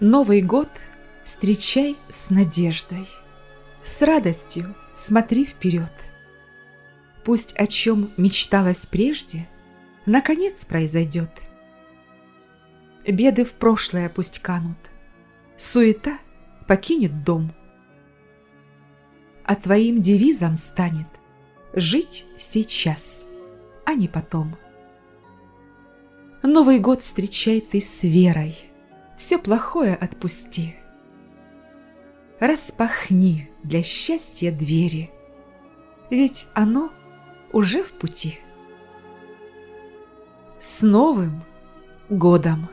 Новый год встречай с надеждой, С радостью смотри вперед. Пусть о чем мечталось прежде, Наконец произойдет. Беды в прошлое пусть канут, Суета покинет дом. А твоим девизом станет Жить сейчас, а не потом. Новый год встречай ты с верой, Все плохое отпусти. Распахни для счастья двери, Ведь оно уже в пути. С Новым годом!